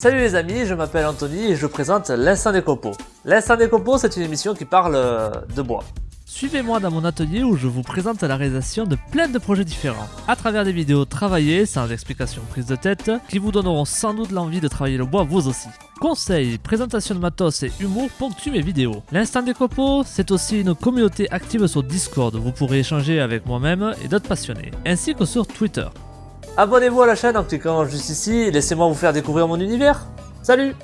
Salut les amis, je m'appelle Anthony et je présente l'Instant des Copeaux. L'Instant des Copeaux, c'est une émission qui parle euh, de bois. Suivez-moi dans mon atelier où je vous présente la réalisation de plein de projets différents, à travers des vidéos travaillées, sans explication prise de tête, qui vous donneront sans doute l'envie de travailler le bois vous aussi. Conseils, présentation de matos et humour ponctuent mes vidéos. L'instant des copeaux, c'est aussi une communauté active sur Discord, où vous pourrez échanger avec moi-même et d'autres passionnés, ainsi que sur Twitter. Abonnez-vous à la chaîne en cliquant juste ici et laissez-moi vous faire découvrir mon univers. Salut